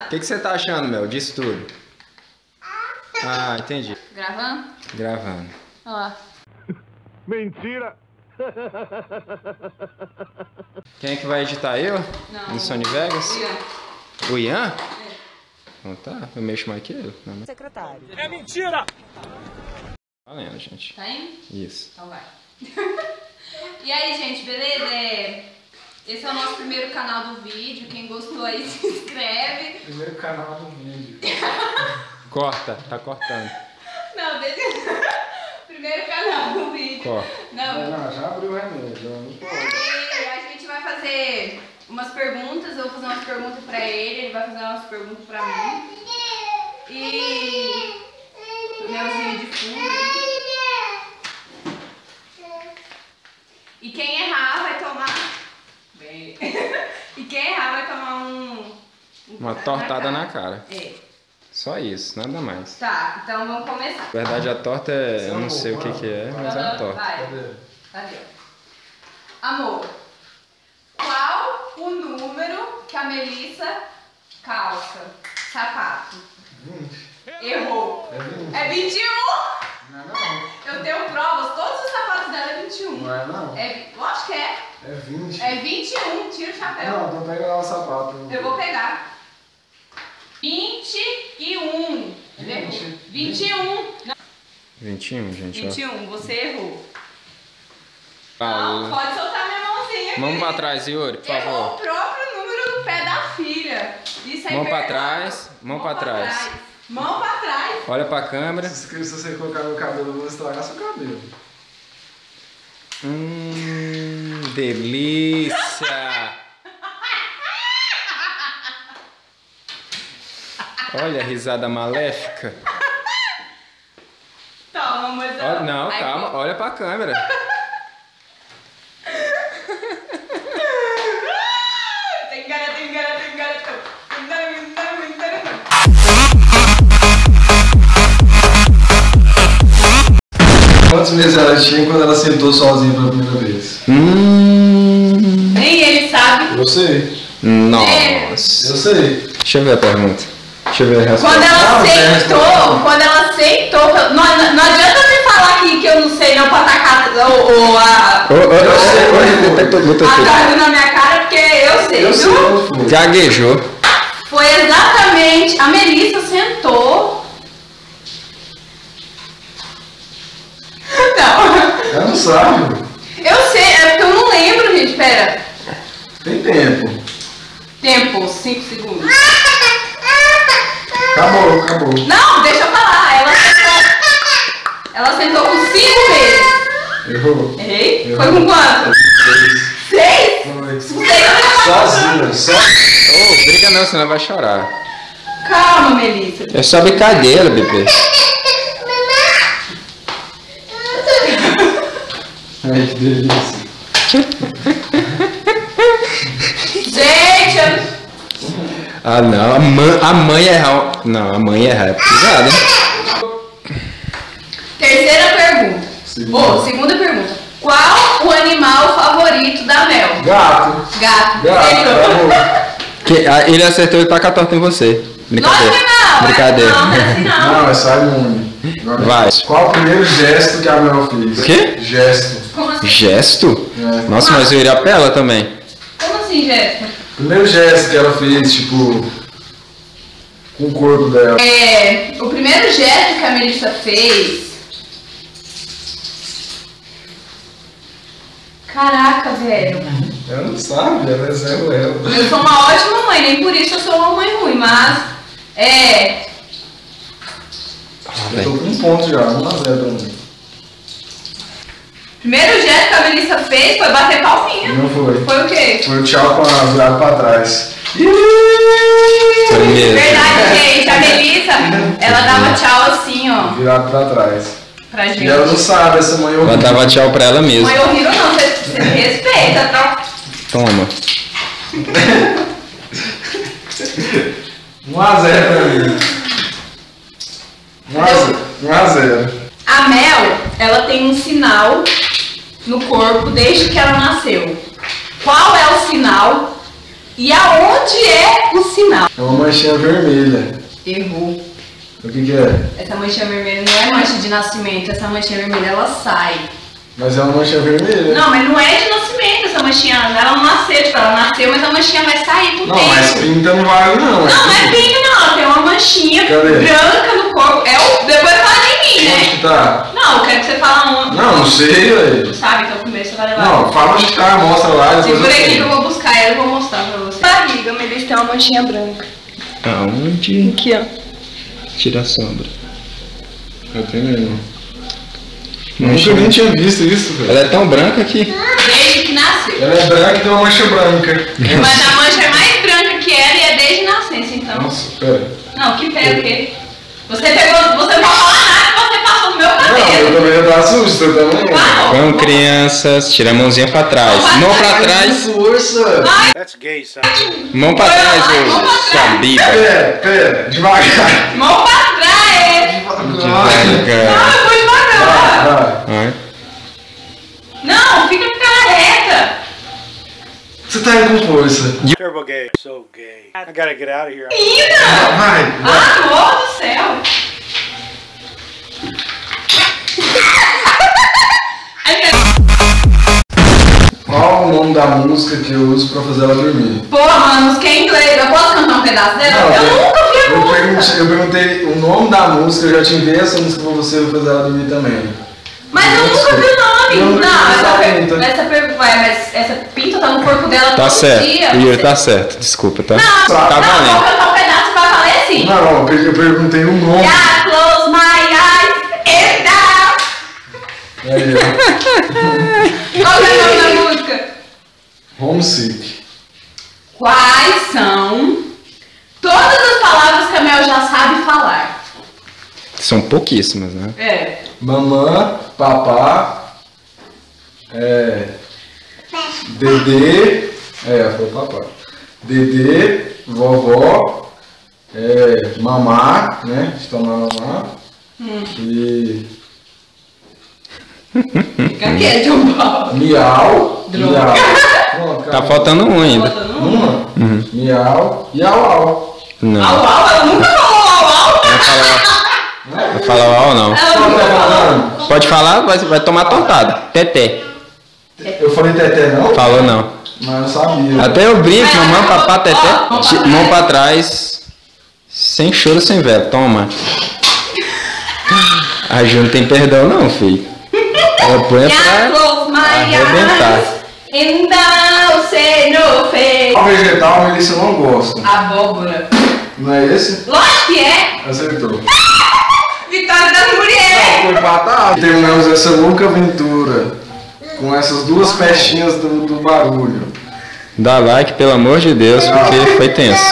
O que, que você tá achando, Mel, disso tudo? Ah, entendi. Gravando? Gravando. Olha lá. Mentira! Quem é que vai editar eu? Não. No Sony Vegas? Ian. O Ian? Então tá, eu mexo mais que ele. Não, não. secretário. É mentira! Valendo, gente. Tá indo? Isso. Então vai. e aí, gente, beleza? Esse é o nosso primeiro canal do vídeo. Quem gostou aí, se inscreve. Primeiro canal do vídeo. Corta, tá cortando. Não, deixa... primeiro canal do vídeo. Corta. Não, Não, já abriu o remédio, não pode. E a gente vai fazer umas perguntas, eu vou fazer umas perguntas pra ele, ele vai fazer umas perguntas pra mim. E melzinho de fundo. ali. E quem errar vai tomar. Bem. e quem errar vai tomar um. um Uma tortada na cara. É. Só isso, nada mais. Tá, então vamos começar. Na verdade, a torta é. Eu não sei o que, que é, mas é uma torta. Vai. Cadê? Cadê? Amor, qual o número que a Melissa calça? Sapato. 20. Errou. É 20. É 21! Não é não. Eu tenho provas, todos os sapatos dela é 21. Não é não. É, lógico que é. É 20. É 21, tira o chapéu. Não, então pega lá o sapato. Eu vou pegar. 21. Ele errou. 20. 21. Não, 21, gente, ó. 21, você errou. Falou. Não, pode soltar minha mãozinha. Vamos querido. pra trás, Yuri, por Errou o favor. próprio número do pé da filha. Isso é Mão pra trás, mão pra trás. Mão pra trás. Olha pra câmera. Se se você colocar meu cabelo, eu vou estragar seu cabelo. Hum, delícia! Olha a risada maléfica. Toma, mozão. Ó, não, Aí, calma, pô. olha pra câmera. Quantos meses ela tinha quando ela sentou sozinha pela primeira vez? Hum, Nem ele sabe. Eu sei. nossa. Eu sei. Deixa eu ver a pergunta. Deixa eu ver a resposta. Quando ela sentou, quando ela sentou, não, não, adianta me falar aqui que eu não sei não pra tacar o, o, a, ô, ô, botou- botou a tudo. carga na minha cara, porque eu sei, Eu viu? Gaguejou. Foi exatamente. A Melissa sentou. Não. Ela não sabe. Eu sei, é porque eu não lembro, gente. Pera. Tem tempo. Tempo, 5 segundos. Acabou, acabou. Não, deixa eu falar. Ela sentou. Ela sentou com 5 meses. Errou. Errei? Errou. Foi com quanto? Seis. 6? Foi. Não sei eu Sozinha, só. Ô, briga não, senão vai chorar. Calma, Melissa. É só brincadeira, bebê. Ai, que delícia. Ah, não. A, mãe, a mãe errar. Não, a mãe errar é pesado, hein? terceira pergunta. Segunda. Ô, segunda pergunta. Qual o animal favorito da Mel? Gato. Gato. Gato, acabou. Que, ah, ele acertou e tá com a torta em você. Brincadeira. Que não. Brincadeira. Não, não é assim não. Não, é só imune. Agora, Vai. Qual o primeiro gesto que a Mel fez? O quê? Gesto. Como assim? Gesto? É. Nossa, mas eu iria pra ela também. Como assim, Jéssica? Primeiro gesto que ela fez, tipo, com o corpo dela. É, o primeiro gesto que a Melissa fez. Caraca, velho. Ela não sabe, ela é zero ela. Eu sou uma ótima mãe, nem por isso eu sou uma mãe ruim, mas. É. Eu tô com um ponto já, 1 a 0 pra mim. Primeiro gesto que a Melissa fez foi bater palminha. Não foi. Foi o quê? Foi o tchau com a virada pra trás. Foi mesmo. Verdade, gente. A Melissa, ela dava tchau assim, ó, Virado pra trás. pra gente. E ela não sabe, essa mãe Ela ouviu. dava tchau pra ela mesma. Mãe horrível não, você, você me respeita, tá? Toma. 1 a 0 pra mim. 1 a 0. 1 a 0. A Mel, ela tem um sinal no corpo desde que ela nasceu. Qual é o sinal E aonde é o sinal? É uma manchinha vermelha. Errou. O que que é? Essa manchinha vermelha não é mancha de nascimento, essa manchinha vermelha ela sai. Mas é uma manchinha vermelha. Não, mas não é de nascimento essa manchinha, ela não nasceu, tipo, ela nasceu, mas a manchinha vai sair com o Não, tempo. mas pinta não vale não. Não, não é pinto não, ela tem uma manchinha Cadê? branca no corpo. É o... Depois fala de mim, Onde né? que tá? Não, eu quero que você fale um. Não, não sei, velho. Sabe, então primeiro você vai levar. Não, fala onde que tá, mostra lá, depois Segura aqui que eu vou buscar ela e vou mostrar pra você. Barriga, Melissa tem uma manchinha branca. Aonde? Aqui, ó. Tira a sombra. Eu tenho mesmo. Nunca nem tinha visto isso, velho. Ela é tão branca que. Desde que nasceu. Ela é branca e tem uma mancha branca. Mas a mancha é mais branca que ela e é desde nascença, então. Nossa, pera. Não, que pega o quê? Você pegou, você não pode falar nada meu Não, eu cabelo. também já tava susto, eu também. Não. Vamos, crianças. Tira a mãozinha pra trás. Mão pra trás. Força. That's gay, son. Mão pra trás, ô biba. Pera, pera, devagar. Mão pra trás! Devagar. Não, eu vou devagar. Vai. Não, fica com cara reta. Você tá indo com força. Turbo gay. So gay. I gotta get out of here. Menina! Vai, vai. Ah, amor do céu! Da música que eu uso pra fazer ela dormir? Pô, mano, música em inglês. Eu posso cantar um pedaço dela? eu eu- nunca vi a eu música. perguntei, eu perguntei o nome da música, eu já te enviei essa música pra você fazer ela dormir também. Mas eu nunca vi o nome. Não, Não, não essa, per- mas essa pinta tá no corpo dela Tá todo certo. dia. Yuri tá certo. Desculpa, tá? Não, Tá não, vou valendo. cantar um pedaço pra valer assim. Não, não, eu per- eu perguntei o nome. Yeah, close my eyes and down. Aí, ó. Qual que é o nome da música? Homesick. Quais são todas as palavras que a Mel já sabe falar? São pouquíssimas, né? É. Mamã, papá, é, Dedê, é, foi papá. Dedê, vovó, é, mamá, né? De tomar mamá. E Fica quieto, João Paulo. miau, Droga. miau. Tá faltando um ainda. Um. Uma, miau e au au. Não. Au, au, ela nunca falou au, au. Vai falar. Vai falar uau não. Ela tá? Pode falar, vai, vai tomar tontada. Teté. Eu falei teté não? Falou não. Mas eu sabia. Até eu brinco, mamãe, papá, teté. Mão pra trás. Sem choro, sem vela. Toma. A Ju não tem perdão não, filho. Ela põe pra arrebentar. Eyes and down, say no face. O vegetal, Melissa, eu não gosto. Abóbora. Não é esse? Lógico que é. Acertou. Vitória das mulheres. Foi empatado. Terminamos essa louca aventura com essas duas festinhas do, do barulho. Dá like, pelo amor de Deus, porque foi tenso.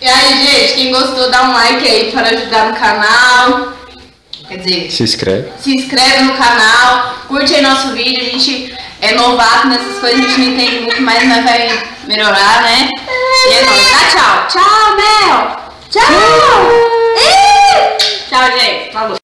E aí, gente, quem gostou, dá um like aí para ajudar no canal. Quer dizer, Se inscreve. se inscreve no canal, curte aí nosso vídeo. A gente é novato nessas coisas, a gente não entende muito, mas nós vai melhorar, né? E é nóis. Dá tchau. Tchau, Mel. Tchau. Tchau, gente. Falou.